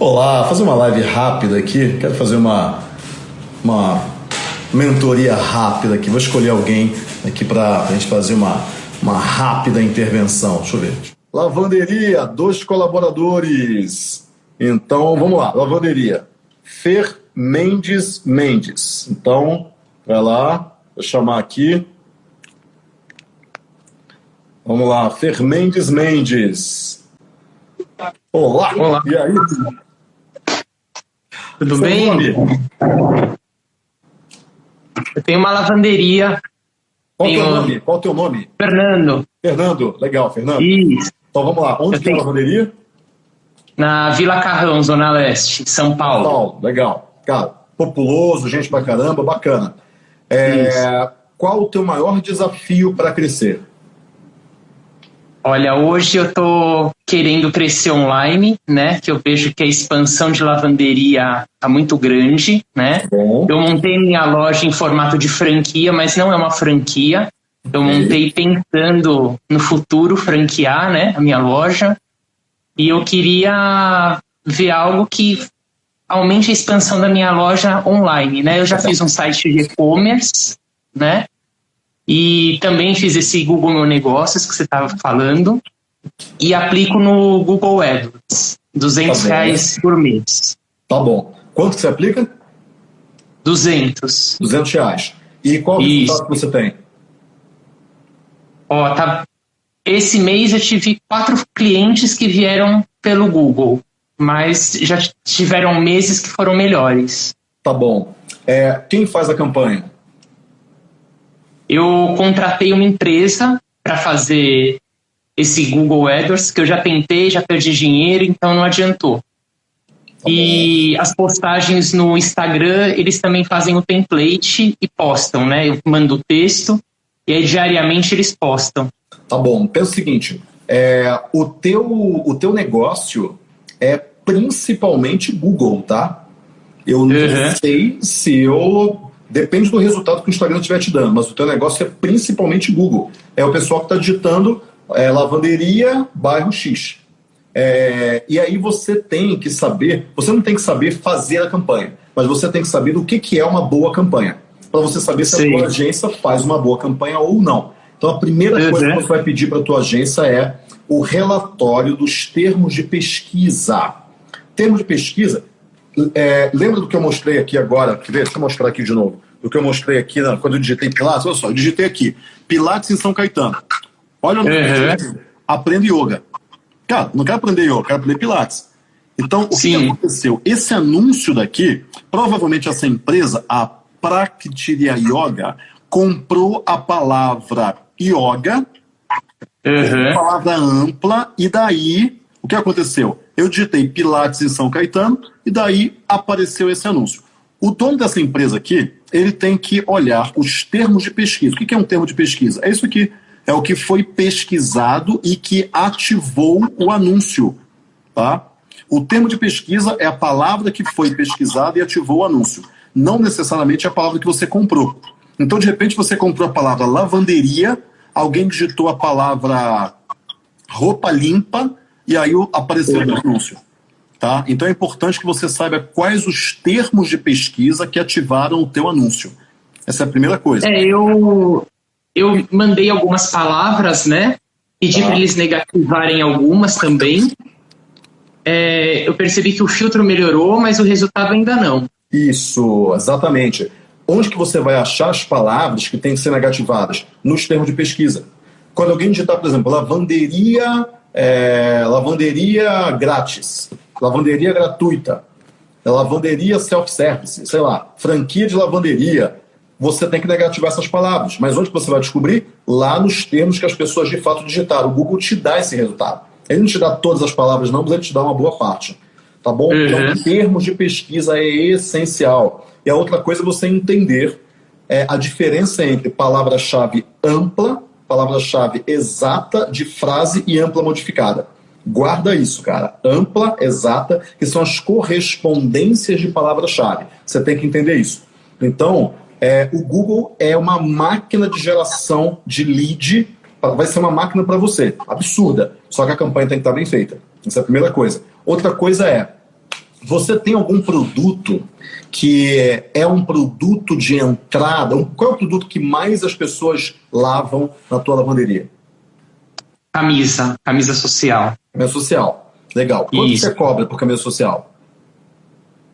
Olá, fazer uma live rápida aqui. Quero fazer uma, uma mentoria rápida aqui. Vou escolher alguém aqui para a gente fazer uma, uma rápida intervenção. Deixa eu ver. Lavanderia, dois colaboradores. Então, vamos lá. Lavanderia. Fer Mendes Mendes. Então, vai lá. Vou chamar aqui. Vamos lá. Fer Mendes Mendes. Olá. Olá. E aí? Tudo Seu bem? nome? Eu tenho uma lavanderia. Qual o teu nome? Qual teu nome? Fernando. Fernando. Legal, Fernando. Isso. Então vamos lá. Onde Eu que é a lavanderia? Na Vila Carrão, Zona Leste, São Paulo. Paulo. Legal. Cara, populoso, gente pra caramba, bacana. É, qual o teu maior desafio para crescer? Olha, hoje eu tô querendo crescer online, né? Que eu vejo que a expansão de lavanderia tá muito grande, né? Bom. Eu montei minha loja em formato de franquia, mas não é uma franquia. Eu montei pensando no futuro franquear, né, a minha loja. E eu queria ver algo que aumente a expansão da minha loja online, né? Eu já fiz um site de e-commerce, né? E também fiz esse Google Meu Negócios que você estava falando e aplico no Google AdWords, 200 Tá reais por mês. Tá bom. Quanto que você aplica? 200. 200 reais. E qual o Isso. resultado que você tem? Ó, tá. Esse mês eu tive quatro clientes que vieram pelo Google, mas já tiveram meses que foram melhores. Tá bom. É, quem faz a campanha? Eu contratei uma empresa para fazer esse Google AdWords, que eu já tentei, já perdi dinheiro, então não adiantou. E as postagens no Instagram, eles também fazem o template e postam, né? Eu mando o texto e aí diariamente eles postam. Tá bom. Pensa o seguinte: é, o, teu, o teu negócio é principalmente Google, tá? Eu não Uhum. sei se eu. Depende do resultado que o Instagram estiver te dando, mas o teu negócio é principalmente Google. É o pessoal que está digitando é, lavanderia, bairro X. É, e aí você tem que saber, você não tem que saber fazer a campanha, mas você tem que saber do que, que é uma boa campanha. Para você saber se a Sim. tua agência faz uma boa campanha ou não. Então a primeira Uhum. coisa que você vai pedir para a tua agência é o relatório dos termos de pesquisa. Termos de pesquisa, é, lembra do que eu mostrei aqui agora? Quer ver? Deixa eu mostrar aqui de novo. Do que eu mostrei aqui na- quando eu digitei Pilates. Olha só, eu digitei aqui. Pilates em São Caetano. Olha onde eu Uhum. Aprenda yoga. Cara, não quero aprender yoga, quero aprender Pilates. Então, o que que Sim. aconteceu? Esse anúncio daqui, provavelmente essa empresa, a Praktiria Yoga, comprou a palavra yoga Uhum. palavra ampla, e daí, o que aconteceu? Eu digitei Pilates em São Caetano, e daí apareceu esse anúncio. O dono dessa empresa aqui, ele tem que olhar os termos de pesquisa. O que é um termo de pesquisa? É isso aqui. É o que foi pesquisado e que ativou o anúncio. Tá? O termo de pesquisa é a palavra que foi pesquisada e ativou o anúncio. Não necessariamente a palavra que você comprou. Então, de repente, você comprou a palavra lavanderia, alguém digitou a palavra roupa limpa e aí apareceu o anúncio. Tá? Então é importante que você saiba quais os termos de pesquisa que ativaram o teu anúncio. Essa é a primeira coisa. É, eu, eu mandei algumas palavras, né? Pedi Tá. para eles negativarem algumas também. É, eu percebi que o filtro melhorou, mas o resultado ainda não. Isso, exatamente. Onde que você vai achar as palavras que têm que ser negativadas? Nos termos de pesquisa. Quando alguém digitar, por exemplo, lavanderia, é, lavanderia grátis, lavanderia gratuita, lavanderia self-service, sei lá, franquia de lavanderia, você tem que negativar essas palavras. Mas onde você vai descobrir? Lá nos termos que as pessoas de fato digitaram. O Google te dá esse resultado. Ele não te dá todas as palavras, não, mas ele te dá uma boa parte. Tá bom? Uhum. Então, termos de pesquisa é essencial. E a outra coisa é você entender é, a diferença entre palavra-chave ampla, palavra-chave exata de frase e ampla modificada. Guarda isso, cara. Ampla, exata, que são as correspondências de palavra-chave. Você tem que entender isso. Então, é, o Google é uma máquina de geração de lead, vai ser uma máquina para você. Absurda. Só que a campanha tem que estar bem feita. Essa é a primeira coisa. Outra coisa é, você tem algum produto que é um produto de entrada? Qual é o produto que mais as pessoas lavam na tua lavanderia? Camisa, camisa social. Camisa social, legal. Quanto Isso. você cobra por camisa social?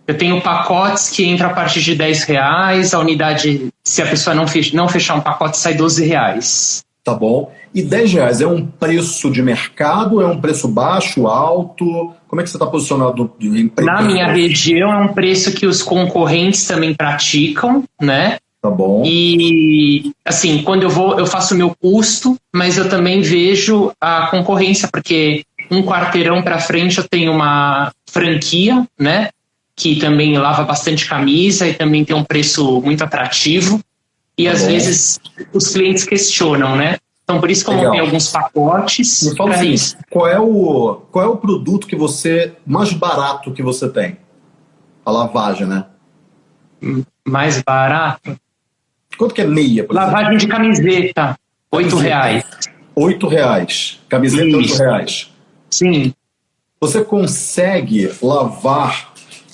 Eu tenho pacotes que entram a partir de 10 reais, a unidade, se a pessoa não, fech não fechar um pacote, sai 12 reais. Tá bom. E 10 reais é um preço de mercado? É um preço baixo, alto? Como é que você está posicionado em Na minha região é um preço que os concorrentes também praticam, né? Tá bom. E assim, quando eu vou, eu faço o meu custo, mas eu também vejo a concorrência, porque um quarteirão para frente eu tenho uma franquia, né? Que também lava bastante camisa e também tem um preço muito atrativo. E tá às bom. vezes os clientes questionam, né? Então, por isso que eu montei alguns pacotes. Me fala assim, isso. Qual é, o, qual é o produto que você, mais barato que você tem? A lavagem, né? Mais barato? Quanto que é meia? Por lavagem exemplo? de camiseta, oito reais. Oito reais. Camiseta, oito reais. Sim. Você consegue lavar,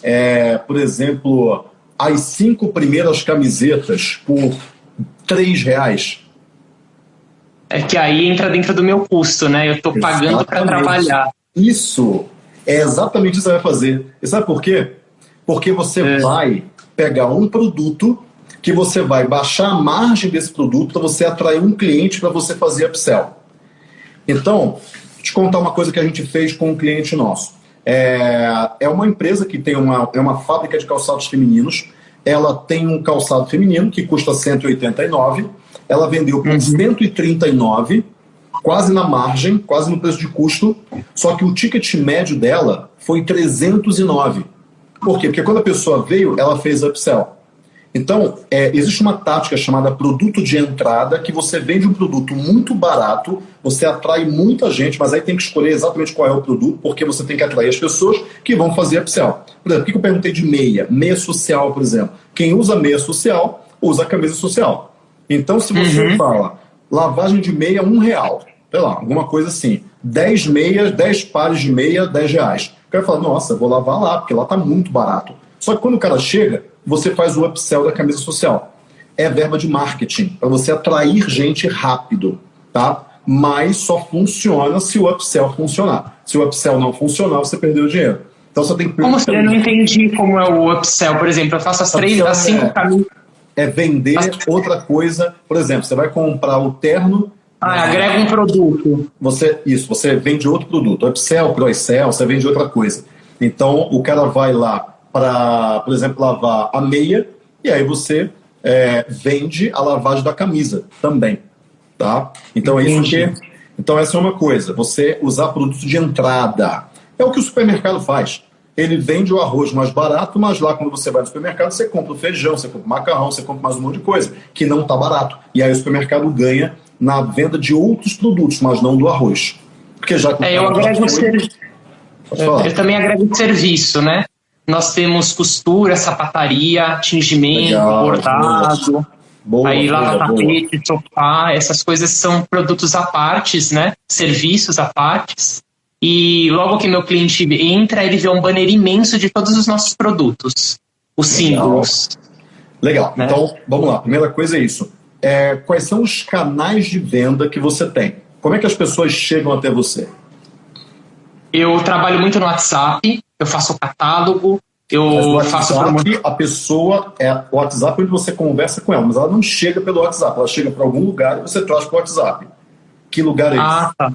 é, por exemplo, as cinco primeiras camisetas por três reais? É que aí entra dentro do meu custo, né? Eu estou pagando para trabalhar. Isso é exatamente isso que você vai fazer. E sabe por quê? Porque você é. vai pegar um produto que você vai baixar a margem desse produto para você atrair um cliente para você fazer upsell. Então, vou te contar uma coisa que a gente fez com um cliente nosso. É, é uma empresa que tem uma, é uma fábrica de calçados femininos. Ela tem um calçado feminino que custa 189 ela vendeu por uhum. 139, quase na margem, quase no preço de custo, só que o ticket médio dela foi 309. Por quê? Porque quando a pessoa veio, ela fez upsell. Então, é, existe uma tática chamada produto de entrada, que você vende um produto muito barato, você atrai muita gente, mas aí tem que escolher exatamente qual é o produto, porque você tem que atrair as pessoas que vão fazer upsell. Por exemplo, o que eu perguntei de meia? Meia social, por exemplo. Quem usa meia social, usa a camisa social. Então, se você uhum. fala lavagem de meia, um real, sei lá, alguma coisa assim, 10 meias, 10 pares de meia, 10 reais. O cara fala, nossa, vou lavar lá, porque lá tá muito barato. Só que quando o cara chega, você faz o upsell da camisa social. É verba de marketing, para você atrair gente rápido, tá? Mas só funciona se o upsell funcionar. Se o upsell não funcionar, você perdeu o dinheiro. Então você tem que. Como assim? Eu não entendi como é o upsell. Por exemplo, eu faço as três, as cinco é... camisas é vender outra coisa. Por exemplo, você vai comprar o terno. Ah, agrega um produto. Você, isso, você vende outro produto. Upsell, Croissell, você vende outra coisa. Então, o cara vai lá para, por exemplo, lavar a meia, e aí você é, vende a lavagem da camisa também. Tá? Então, é isso que. Então, essa é uma coisa. Você usar produto de entrada. É o que o supermercado faz ele vende o arroz mais barato, mas lá quando você vai no supermercado, você compra o feijão, você compra o macarrão, você compra mais um monte de coisa, que não está barato. E aí o supermercado ganha na venda de outros produtos, mas não do arroz. Porque já é, eu agrego ser... eu também agrego serviço, né? Nós temos costura, sapataria, tingimento, Legal, bordado. Boa, aí lava tapete, sofá, essas coisas são produtos à partes, né? Serviços à partes. E logo que meu cliente entra, ele vê um banner imenso de todos os nossos produtos, os símbolos. Legal. Né? Então, vamos lá. Primeira coisa é isso. É, quais são os canais de venda que você tem? Como é que as pessoas chegam até você? Eu trabalho muito no WhatsApp, eu faço catálogo, eu no faço WhatsApp, a pessoa é o WhatsApp onde você conversa com ela, mas ela não chega pelo WhatsApp, ela chega para algum lugar e você traz para o WhatsApp. Que lugar é ah, esse? Tá.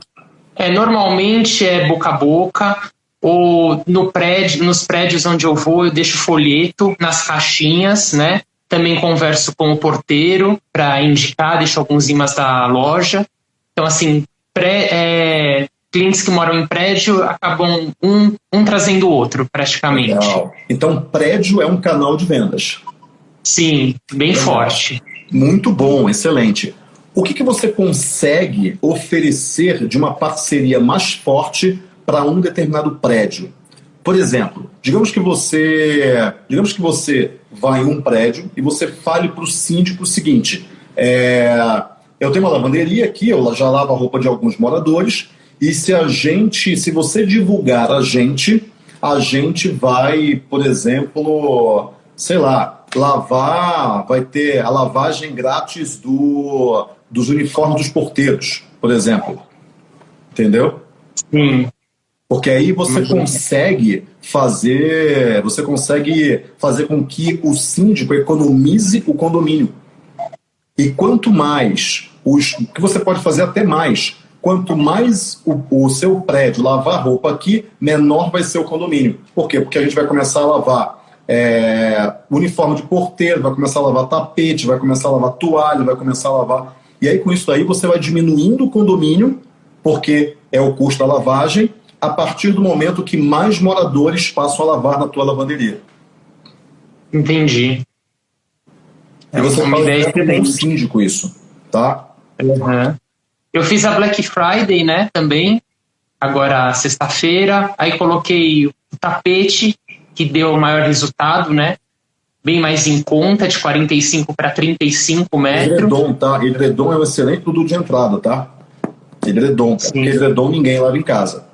É, normalmente é boca a boca, ou no prédio, nos prédios onde eu vou, eu deixo folheto nas caixinhas, né? Também converso com o porteiro para indicar, deixo alguns imãs da loja. Então, assim, pré, é, clientes que moram em prédio acabam um, um trazendo o outro, praticamente. Legal. Então, prédio é um canal de vendas. Sim, bem Legal. forte. Muito bom, excelente. O que, que você consegue oferecer de uma parceria mais forte para um determinado prédio? Por exemplo, digamos que você, digamos que você vai em um prédio e você fale para o síndico o seguinte: é, eu tenho uma lavanderia aqui, eu já lavo a roupa de alguns moradores e se a gente, se você divulgar a gente, a gente vai, por exemplo, sei lá, lavar, vai ter a lavagem grátis do, dos uniformes dos porteiros, por exemplo. Entendeu? Sim. Porque aí você uhum. consegue fazer, você consegue fazer com que o síndico economize o condomínio. E quanto mais, os, que você pode fazer até mais, quanto mais o, o, seu prédio lavar roupa aqui, menor vai ser o condomínio. Por quê? Porque a gente vai começar a lavar é, uniforme de porteiro, vai começar a lavar tapete, vai começar a lavar toalha, vai começar a lavar. E aí, com isso aí, você vai diminuindo o condomínio, porque é o custo da lavagem, a partir do momento que mais moradores passam a lavar na tua lavanderia. Entendi. E você é uma ideia com o síndico isso, tá? Uhum. Eu fiz a Black Friday, né, também, agora sexta-feira, aí coloquei o tapete, que deu o maior resultado, né, bem mais em conta, de 45 para 35 metros. Edredom, tá? Edredom é um excelente produto de entrada, tá? Edredom, porque edredom ninguém lava em casa.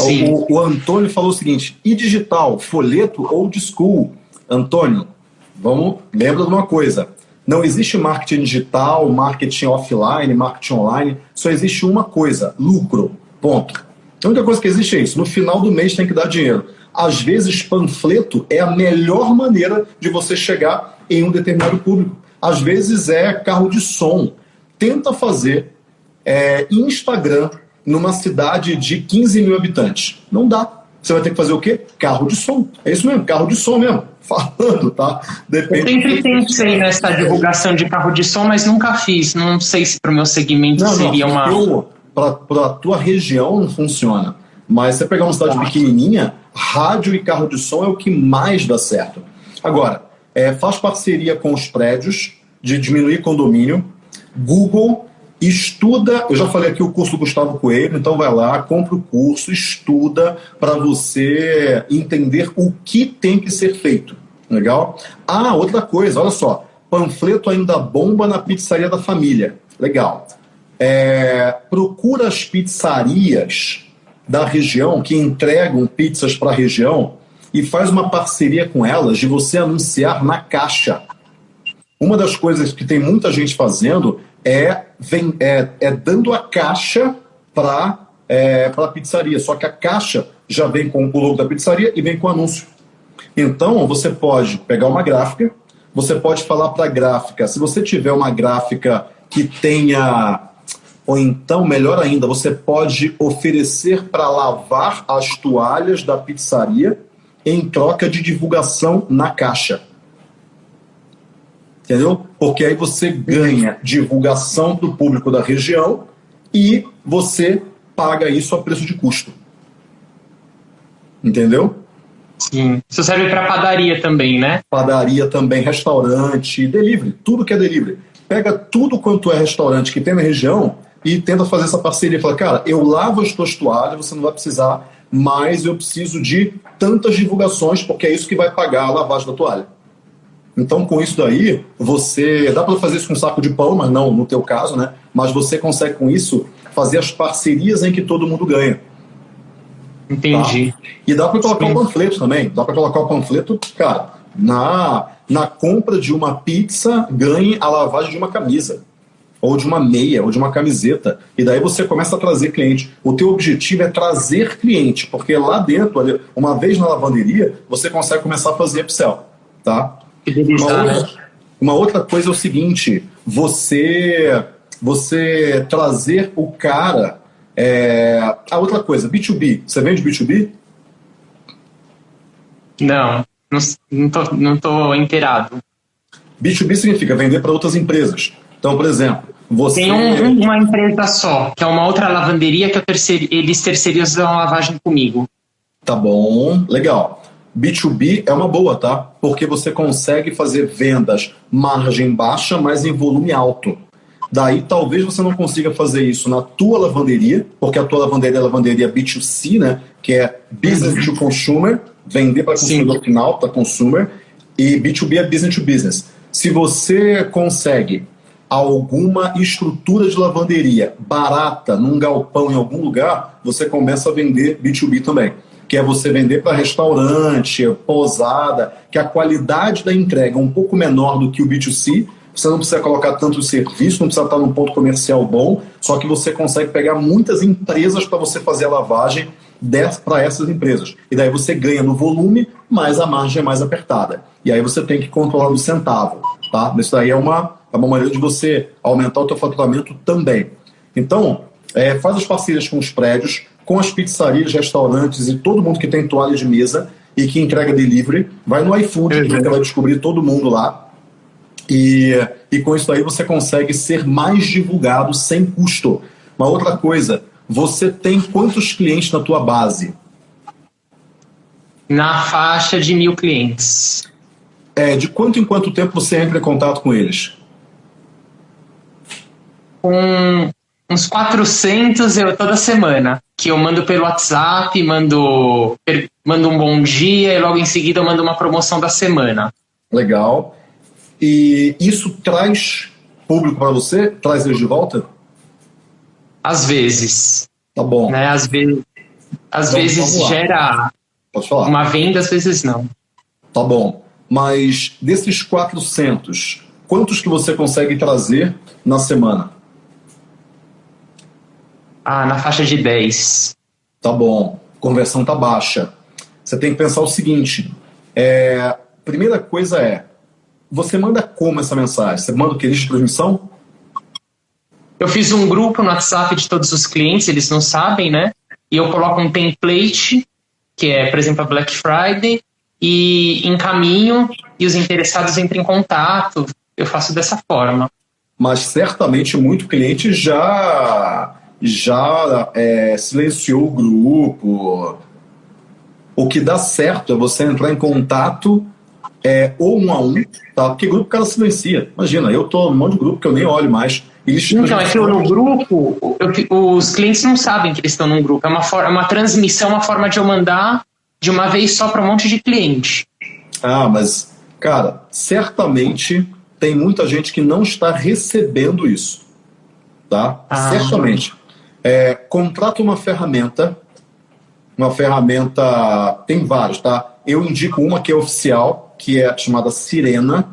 O, o, Antônio falou o seguinte: e digital, folheto ou school? Antônio, vamos, lembra de uma coisa: não existe marketing digital, marketing offline, marketing online, só existe uma coisa: lucro. Ponto. A única coisa que existe é isso: no final do mês tem que dar dinheiro. Às vezes, panfleto é a melhor maneira de você chegar em um determinado público. Às vezes é carro de som. Tenta fazer é, Instagram numa cidade de 15 mil habitantes. Não dá. Você vai ter que fazer o quê? Carro de som. É isso mesmo, carro de som mesmo. Falando, tá? Depende eu sempre pensei nessa divulgação de carro de som, mas nunca fiz. Não sei se para o meu segmento não, seria não, uma. Para a tua região não funciona. Mas você pegar uma cidade tá. pequenininha, rádio e carro de som é o que mais dá certo. Agora, é, faz parceria com os prédios de diminuir condomínio. Google estuda, eu já falei aqui o curso do Gustavo Coelho, então vai lá, compra o curso, estuda para você entender o que tem que ser feito. Legal? Ah, outra coisa, olha só, panfleto ainda bomba na pizzaria da família. Legal. É, procura as pizzarias da região que entregam pizzas para a região e faz uma parceria com elas de você anunciar na caixa. Uma das coisas que tem muita gente fazendo é, vem, é, é dando a caixa para é, a pizzaria. Só que a caixa já vem com o logo da pizzaria e vem com o anúncio. Então, você pode pegar uma gráfica, você pode falar para a gráfica, se você tiver uma gráfica que tenha, ou então, melhor ainda, você pode oferecer para lavar as toalhas da pizzaria em troca de divulgação na caixa entendeu? Porque aí você ganha divulgação do público da região e você paga isso a preço de custo. Entendeu? Sim. Isso serve para padaria também, né? Padaria também, restaurante, delivery, tudo que é delivery. Pega tudo quanto é restaurante que tem na região e tenta fazer essa parceria. Fala, cara, eu lavo as tuas toalhas, você não vai precisar, mas eu preciso de tantas divulgações, porque é isso que vai pagar a lavagem da toalha. Então, com isso daí, você. Dá para fazer isso com um saco de pão, mas não no teu caso, né? Mas você consegue, com isso, fazer as parcerias em que todo mundo ganha. Entendi. Tá? E dá para colocar o um panfleto também. Dá para colocar o panfleto, cara, na, na compra de uma pizza, ganhe a lavagem de uma camisa. Ou de uma meia, ou de uma camiseta. E daí você começa a trazer cliente. O teu objetivo é trazer cliente, porque lá dentro, uma vez na lavanderia, você consegue começar a fazer upsell. Tá? Uma outra, uma outra coisa é o seguinte: você, você trazer o cara. É, a outra coisa, B2B. Você vende B2B? Não, não, não, tô, não tô inteirado. B2B significa vender para outras empresas. Então, por exemplo, você. Tem um, uma empresa só, que é uma outra lavanderia que terceir, eles terceirizam a lavagem comigo. Tá bom, legal. B2B é uma boa, tá? Porque você consegue fazer vendas margem baixa, mas em volume alto. Daí talvez você não consiga fazer isso na tua lavanderia, porque a tua lavanderia é lavanderia B2C, né? Que é business to consumer, vender para consumidor final, para consumer, e B2B é business to business. Se você consegue alguma estrutura de lavanderia barata num galpão em algum lugar, você começa a vender B2B também. Que é você vender para restaurante, pousada, que a qualidade da entrega é um pouco menor do que o B2C, você não precisa colocar tanto serviço, não precisa estar num ponto comercial bom, só que você consegue pegar muitas empresas para você fazer a lavagem para essas empresas. E daí você ganha no volume, mas a margem é mais apertada. E aí você tem que controlar o centavo. Tá? Isso daí é uma, é uma maneira de você aumentar o seu faturamento também. Então, é, faz as parcerias com os prédios, com as pizzarias, restaurantes e todo mundo que tem toalha de mesa e que entrega delivery. Vai no iFood, uhum. que você vai descobrir todo mundo lá e, e com isso aí você consegue ser mais divulgado sem custo. Uma outra coisa, você tem quantos clientes na tua base? Na faixa de mil clientes. É, de quanto em quanto tempo você entra em contato com eles? Com uns 400 eu toda semana, que eu mando pelo WhatsApp, mando, mando um bom dia e logo em seguida eu mando uma promoção da semana. Legal. E isso traz público para você? Traz eles de volta? Às vezes. Tá bom. Né? Às vezes, às então, vezes gera uma venda, às vezes não. Tá bom. Mas desses 400, quantos que você consegue trazer na semana? Ah, na faixa de 10. Tá bom. Conversão tá baixa. Você tem que pensar o seguinte: é, primeira coisa é você manda como essa mensagem? Você manda o que? Lista de transmissão? Eu fiz um grupo no WhatsApp de todos os clientes, eles não sabem, né? E eu coloco um template, que é, por exemplo, a Black Friday, e encaminho e os interessados entram em contato. Eu faço dessa forma. Mas certamente muito cliente já já é, silenciou o grupo. O que dá certo é você entrar em contato é, ou um a um, tá? Porque grupo o cara silencia. Imagina, eu tô num monte de grupo que eu nem olho mais. Eles, então, é que no grupo, eu, os clientes não sabem que eles estão num grupo. É uma, forma, é uma transmissão, uma forma de eu mandar de uma vez só para um monte de cliente. Ah, mas, cara, certamente tem muita gente que não está recebendo isso. Tá? Ah. Certamente. É, contrata uma ferramenta, uma ferramenta, tem vários, tá? Eu indico uma que é oficial, que é chamada Sirena,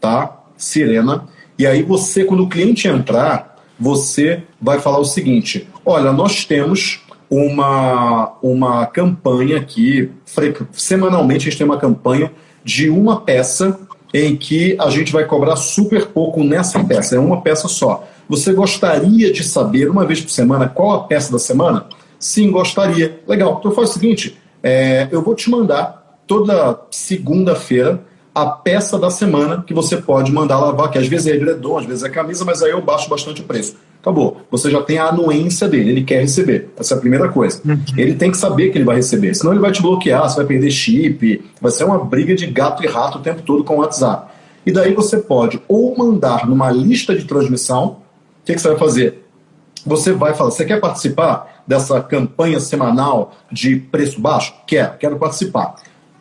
tá? Sirena. E aí você, quando o cliente entrar, você vai falar o seguinte: olha, nós temos uma, uma campanha aqui, semanalmente a gente tem uma campanha de uma peça em que a gente vai cobrar super pouco nessa peça, é uma peça só. Você gostaria de saber, uma vez por semana, qual a peça da semana? Sim, gostaria. Legal, então faz o seguinte: é, eu vou te mandar toda segunda-feira a peça da semana que você pode mandar lavar, que às vezes é edredom, às vezes é camisa, mas aí eu baixo bastante o preço. Acabou. Você já tem a anuência dele, ele quer receber. Essa é a primeira coisa. Uhum. Ele tem que saber que ele vai receber, senão ele vai te bloquear, você vai perder chip, vai ser uma briga de gato e rato o tempo todo com o WhatsApp. E daí você pode ou mandar numa lista de transmissão, o que, que você vai fazer? Você vai falar, você quer participar dessa campanha semanal de preço baixo? Quer, quero participar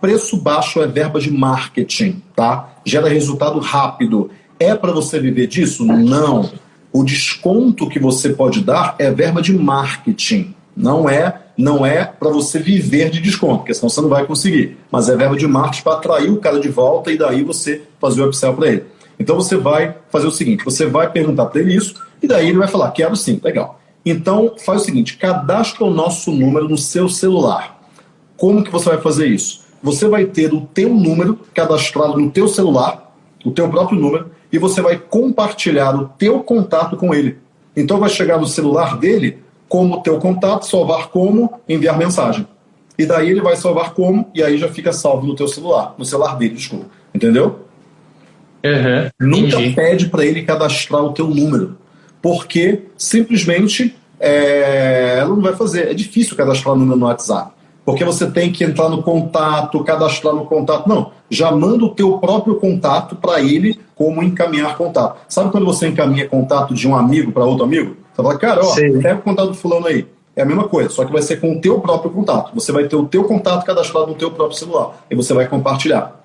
preço baixo é verba de marketing, tá? Gera resultado rápido. É para você viver disso? Não. O desconto que você pode dar é verba de marketing. Não é, não é para você viver de desconto, porque senão você não vai conseguir. Mas é verba de marketing para atrair o cara de volta e daí você fazer o upsell para ele. Então você vai fazer o seguinte: você vai perguntar para ele isso e daí ele vai falar: quero sim, legal. Então faz o seguinte: cadastra o nosso número no seu celular. Como que você vai fazer isso? você vai ter o teu número cadastrado no teu celular, o teu próprio número, e você vai compartilhar o teu contato com ele. Então vai chegar no celular dele como teu contato, salvar como, enviar mensagem. E daí ele vai salvar como, e aí já fica salvo no teu celular, no celular dele, desculpa. Entendeu? Uhum, Nunca pede para ele cadastrar o teu número, porque simplesmente é, ela não vai fazer. É difícil cadastrar o número no WhatsApp porque você tem que entrar no contato, cadastrar no contato. Não, já manda o teu próprio contato para ele como encaminhar contato. Sabe quando você encaminha contato de um amigo para outro amigo? Você fala, cara, ó, pega o contato do fulano aí. É a mesma coisa, só que vai ser com o teu próprio contato. Você vai ter o teu contato cadastrado no teu próprio celular e você vai compartilhar.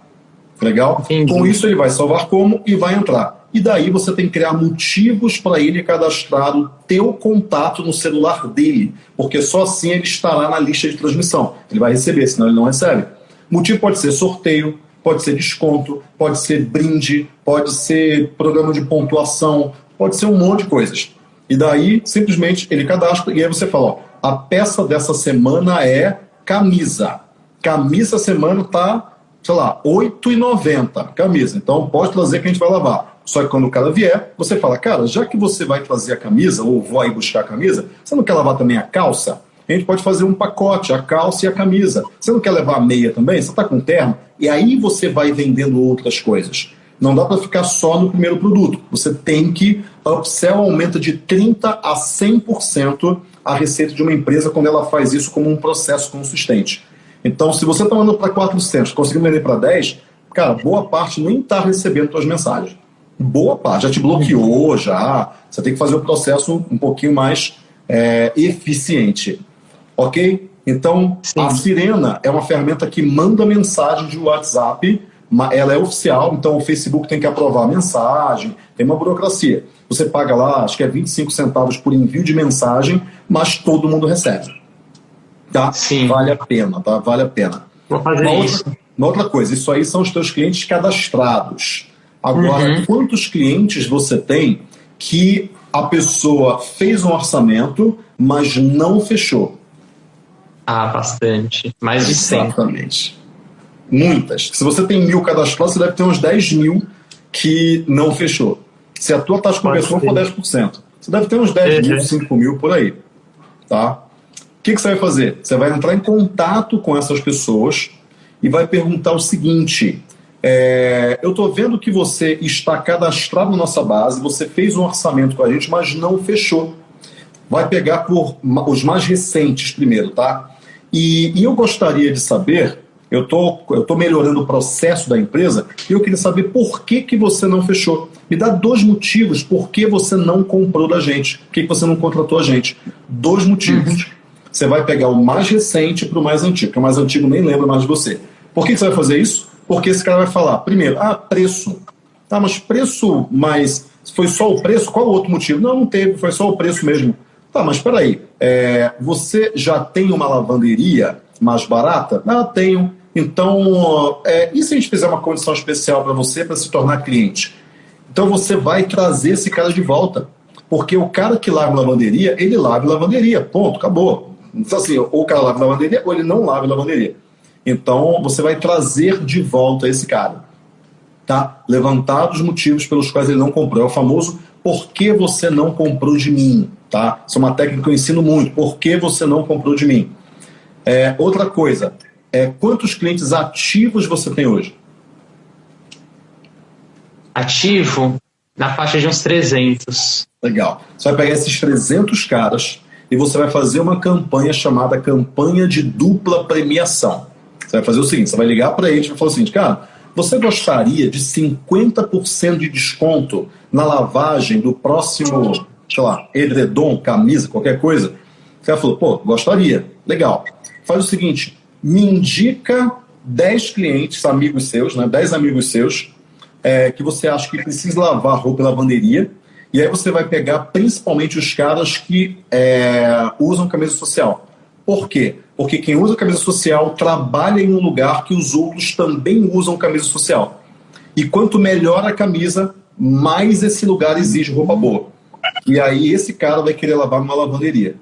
Legal? Entendi. Com isso ele vai salvar como e vai entrar. e daí você tem que criar motivos para ele cadastrar o teu contato no celular dele, porque só assim ele estará na lista de transmissão. Ele vai receber, senão ele não recebe. Motivo pode ser sorteio, pode ser desconto, pode ser brinde, pode ser programa de pontuação, pode ser um monte de coisas. E daí, simplesmente, ele cadastra e aí você fala, ó, a peça dessa semana é camisa. Camisa semana tá, sei lá, R$ 8,90 camisa. Então pode trazer que a gente vai lavar. Só que quando o cara vier, você fala, cara, já que você vai trazer a camisa, ou aí buscar a camisa, você não quer lavar também a calça? A gente pode fazer um pacote, a calça e a camisa. Você não quer levar a meia também? Você está com terno? E aí você vai vendendo outras coisas. Não dá para ficar só no primeiro produto. Você tem que upsell aumenta de 30 a 100% a receita de uma empresa quando ela faz isso como um processo consistente. Então, se você está mandando para 400, conseguindo vender para 10, cara, boa parte nem está recebendo suas mensagens boa parte, já te bloqueou, já. Você tem que fazer o processo um pouquinho mais é, eficiente. Ok? Então, Sim. a Sirena é uma ferramenta que manda mensagem de WhatsApp, ela é oficial, então o Facebook tem que aprovar a mensagem, tem uma burocracia. Você paga lá, acho que é 25 centavos por envio de mensagem, mas todo mundo recebe. Tá? Sim. Vale a pena, tá? Vale a pena. Vou fazer uma isso. Outra, uma outra coisa, isso aí são os teus clientes cadastrados. Agora, uhum. quantos clientes você tem que a pessoa fez um orçamento, mas não fechou? Ah, bastante. Mais de 100. Exatamente. Muitas. Se você tem mil cadastrados, você deve ter uns 10 mil que não fechou. Se a tua taxa de conversão for 10%, você deve ter uns 10 uhum. mil, 5 mil por aí. Tá? O que, que você vai fazer? Você vai entrar em contato com essas pessoas e vai perguntar o seguinte: é, eu estou vendo que você está cadastrado na nossa base, você fez um orçamento com a gente, mas não fechou. Vai pegar por os mais recentes primeiro, tá? E, e eu gostaria de saber, eu tô, estou tô melhorando o processo da empresa, e eu queria saber por que, que você não fechou. Me dá dois motivos por que você não comprou da gente, por que, que você não contratou a gente. Dois motivos. Uhum. Você vai pegar o mais recente para o mais antigo, porque o mais antigo nem lembra mais de você. Por que, que você vai fazer isso? Porque esse cara vai falar, primeiro, ah, preço. Tá, mas preço, mas foi só o preço? Qual o outro motivo? Não, não teve, foi só o preço mesmo. Tá, mas espera aí, é, você já tem uma lavanderia mais barata? Ah, tenho. Então, é, e se a gente fizer uma condição especial para você para se tornar cliente? Então você vai trazer esse cara de volta. Porque o cara que lava lavanderia, ele lava lavanderia. Ponto, acabou. Então, assim, ou o cara lava lavanderia ou ele não lava lavanderia. Então, você vai trazer de volta esse cara. Tá? Levantar os motivos pelos quais ele não comprou. É o famoso por que você não comprou de mim? Tá? Isso é uma técnica que eu ensino muito. Por que você não comprou de mim? É, outra coisa, é, quantos clientes ativos você tem hoje? Ativo na faixa de uns 300. Legal. Você vai pegar esses 300 caras e você vai fazer uma campanha chamada campanha de dupla premiação. Você vai fazer o seguinte: você vai ligar para ele e vai falar o seguinte, cara, você gostaria de 50% de desconto na lavagem do próximo, sei lá, edredom, camisa, qualquer coisa? Você falou, pô, gostaria. Legal. Faz o seguinte: me indica 10 clientes, amigos seus, né, 10 amigos seus, é, que você acha que precisa lavar roupa e lavanderia. E aí você vai pegar principalmente os caras que é, usam camisa social. Por quê? Porque quem usa camisa social trabalha em um lugar que os outros também usam camisa social. E quanto melhor a camisa, mais esse lugar exige roupa boa. E aí esse cara vai querer lavar numa lavanderia.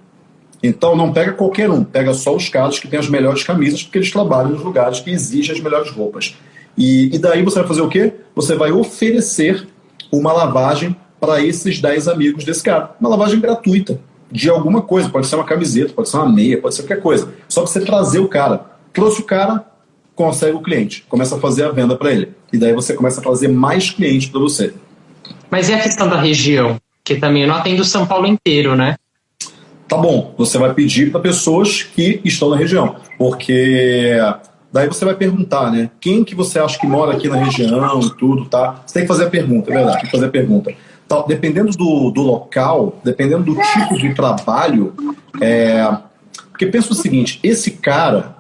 Então não pega qualquer um, pega só os caras que têm as melhores camisas, porque eles trabalham nos lugares que exigem as melhores roupas. E, e daí você vai fazer o quê? Você vai oferecer uma lavagem para esses 10 amigos desse cara. Uma lavagem gratuita de alguma coisa. Pode ser uma camiseta, pode ser uma meia, pode ser qualquer coisa. Só que você trazer o cara. Trouxe o cara, consegue o cliente. Começa a fazer a venda para ele. E daí você começa a trazer mais clientes para você. Mas e a questão da região? Que também não atende o São Paulo inteiro, né? Tá bom, você vai pedir para pessoas que estão na região. Porque daí você vai perguntar, né? Quem que você acha que mora aqui na região e tudo, tá? Você tem que fazer a pergunta, é verdade, tem que fazer a pergunta. Então, dependendo do, do local, dependendo do tipo de trabalho, é, porque pensa o seguinte: esse cara,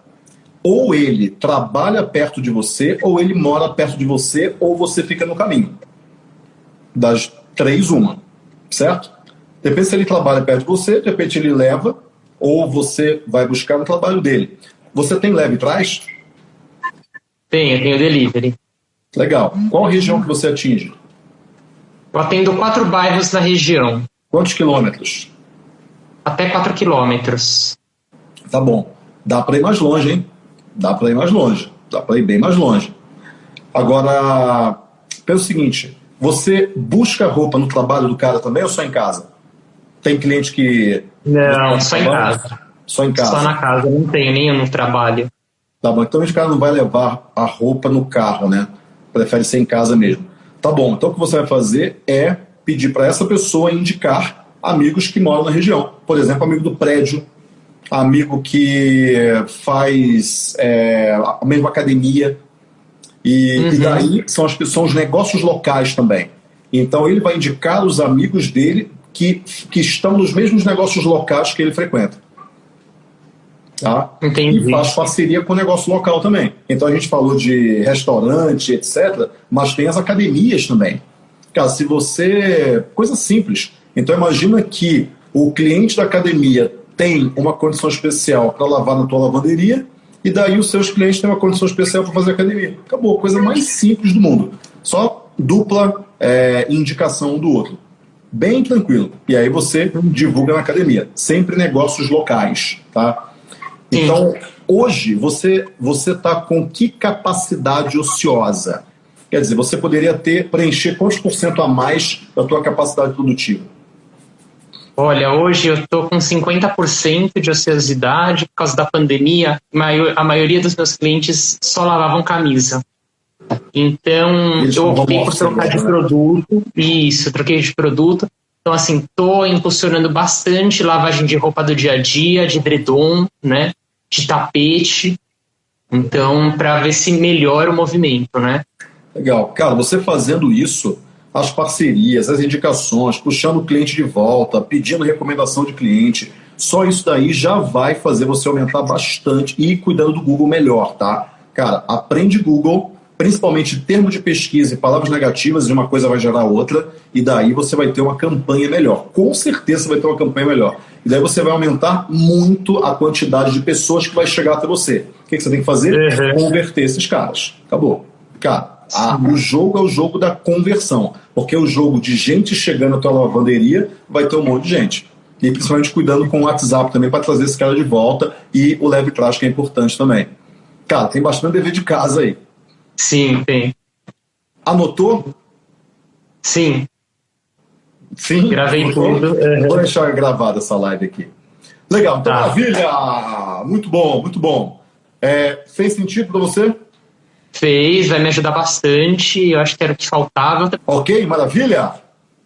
ou ele trabalha perto de você, ou ele mora perto de você, ou você fica no caminho. Das três, uma. Certo? Depende se ele trabalha perto de você, de repente ele leva, ou você vai buscar no trabalho dele. Você tem leve trás? Tenho, tenho delivery. Legal. Qual região que você atinge? Eu atendo quatro bairros na região. Quantos quilômetros? Até quatro quilômetros. Tá bom. Dá para ir mais longe, hein? Dá para ir mais longe. Dá para ir bem mais longe. Agora, pelo seguinte, você busca roupa no trabalho do cara também ou só em casa? Tem cliente que. Não, só em casa. Só em casa. Só na casa, não tenho nenhum no trabalho. Tá bom, então esse cara não vai levar a roupa no carro, né? Prefere ser em casa mesmo. Tá bom, então o que você vai fazer é pedir para essa pessoa indicar amigos que moram na região. Por exemplo, amigo do prédio, amigo que faz é, a mesma academia. E, uhum. e daí são, as, são os negócios locais também. Então ele vai indicar os amigos dele que, que estão nos mesmos negócios locais que ele frequenta. Tá? Entendi. E faz parceria com o negócio local também. Então a gente falou de restaurante, etc., mas tem as academias também. Cara, se você. Coisa simples. Então imagina que o cliente da academia tem uma condição especial para lavar na tua lavanderia e daí os seus clientes têm uma condição especial para fazer academia. Acabou, coisa mais simples do mundo. Só dupla é, indicação um do outro. Bem tranquilo. E aí você divulga na academia. Sempre negócios locais, tá? Então, hoje, você você está com que capacidade ociosa? Quer dizer, você poderia ter, preencher quantos por cento a mais da tua capacidade produtiva? Olha, hoje eu estou com 50% de ociosidade por causa da pandemia. A maioria dos meus clientes só lavavam camisa. Então, Eles eu optei por trocar de né? produto. Isso, troquei de produto. Então, assim, estou impulsionando bastante lavagem de roupa do dia a dia, de edredom, né? De tapete. Então, para ver se melhora o movimento, né? Legal. Cara, você fazendo isso, as parcerias, as indicações, puxando o cliente de volta, pedindo recomendação de cliente, só isso daí já vai fazer você aumentar bastante e cuidando do Google melhor, tá? Cara, aprende Google, principalmente termo de pesquisa e palavras negativas, e uma coisa vai gerar outra, e daí você vai ter uma campanha melhor. Com certeza você vai ter uma campanha melhor. E daí você vai aumentar muito a quantidade de pessoas que vai chegar até você. O que, que você tem que fazer? Uhum. Converter esses caras. Acabou. Cara, a, o jogo é o jogo da conversão. Porque o jogo de gente chegando à tua lavanderia vai ter um monte de gente. E principalmente cuidando com o WhatsApp também para trazer esse cara de volta e o leve que é importante também. Cara, tem bastante dever de casa aí. Sim, tem. Anotou? Sim. Sim? Gravei Anotou? tudo. Uhum. Vou deixar gravada essa live aqui. Legal, então, tá. maravilha! Muito bom, muito bom. É, fez sentido para você? Fez, vai me ajudar bastante. Eu acho que era o que faltava. Ok, maravilha!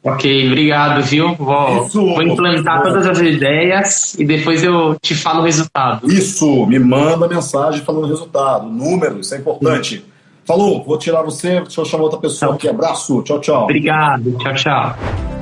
Ok, obrigado, viu? Vou, Isso, vou implantar todas as ideias e depois eu te falo o resultado. Isso, me manda mensagem falando o resultado, número, isso é importante. Falou, vou tirar você, deixa eu chamar outra pessoa aqui. Abraço, tchau, tchau. Obrigado, tchau, tchau.